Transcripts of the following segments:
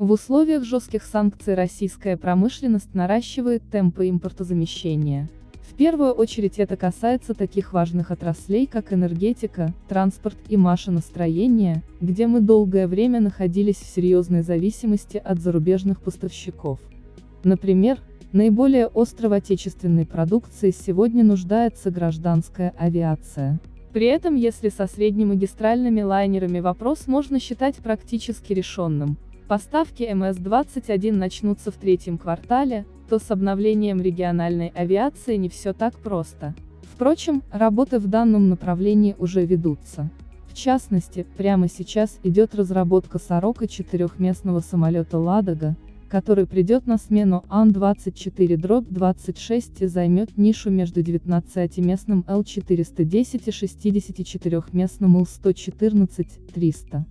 В условиях жестких санкций российская промышленность наращивает темпы импортозамещения. В первую очередь это касается таких важных отраслей, как энергетика, транспорт и машиностроение, где мы долгое время находились в серьезной зависимости от зарубежных поставщиков. Например, наиболее остро в отечественной продукции сегодня нуждается гражданская авиация. При этом если со среднемагистральными лайнерами вопрос можно считать практически решенным, Поставки МС-21 начнутся в третьем квартале, то с обновлением региональной авиации не все так просто. Впрочем, работы в данном направлении уже ведутся. В частности, прямо сейчас идет разработка «Сорока» четырехместного самолета «Ладога», который придет на смену Ан-24-26 и займет нишу между 19-местным Л-410 и 64-местным Ил-114-300.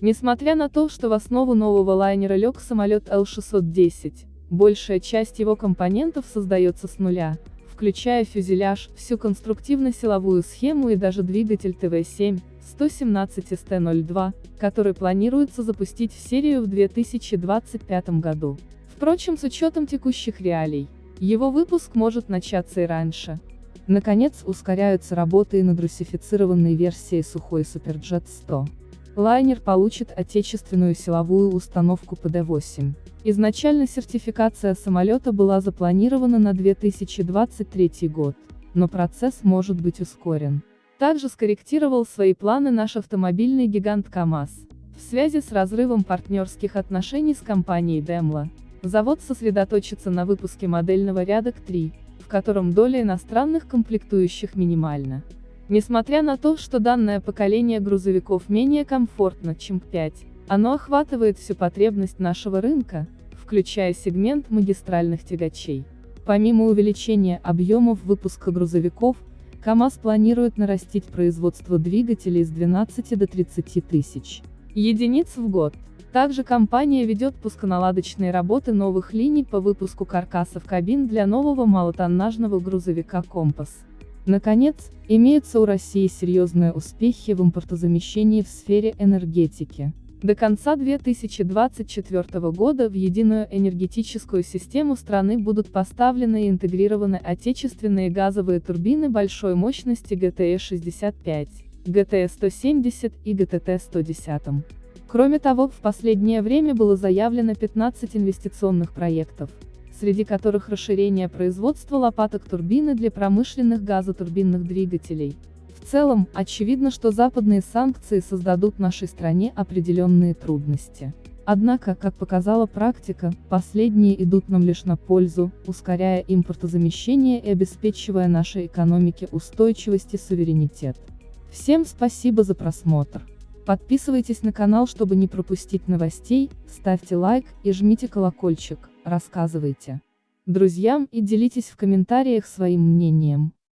Несмотря на то, что в основу нового лайнера лег самолет Л-610, большая часть его компонентов создается с нуля, включая фюзеляж, всю конструктивно-силовую схему и даже двигатель ТВ-7, 117 СТ-02, который планируется запустить в серию в 2025 году. Впрочем, с учетом текущих реалий, его выпуск может начаться и раньше. Наконец, ускоряются работы и над русифицированной версией сухой Суперджет 100. Лайнер получит отечественную силовую установку ПД-8. Изначально сертификация самолета была запланирована на 2023 год, но процесс может быть ускорен. Также скорректировал свои планы наш автомобильный гигант КАМАЗ. В связи с разрывом партнерских отношений с компанией Daimler, завод сосредоточится на выпуске модельного ряда К3, в котором доля иностранных комплектующих минимальна. Несмотря на то, что данное поколение грузовиков менее комфортно, чем К5, оно охватывает всю потребность нашего рынка, включая сегмент магистральных тягачей. Помимо увеличения объемов выпуска грузовиков, КАМАЗ планирует нарастить производство двигателей с 12 до 30 тысяч единиц в год. Также компания ведет пусконаладочные работы новых линий по выпуску каркасов кабин для нового малотоннажного грузовика «Компас». Наконец, имеются у России серьезные успехи в импортозамещении в сфере энергетики. До конца 2024 года в единую энергетическую систему страны будут поставлены и интегрированы отечественные газовые турбины большой мощности ГТЭ-65, ГТЭ-170 и ГТТ-110. Кроме того, в последнее время было заявлено 15 инвестиционных проектов, среди которых расширение производства лопаток турбины для промышленных газотурбинных двигателей. В целом, очевидно, что западные санкции создадут нашей стране определенные трудности. Однако, как показала практика, последние идут нам лишь на пользу, ускоряя импортозамещение и обеспечивая нашей экономике устойчивость и суверенитет. Всем спасибо за просмотр. Подписывайтесь на канал, чтобы не пропустить новостей, ставьте лайк и жмите колокольчик, рассказывайте друзьям и делитесь в комментариях своим мнением.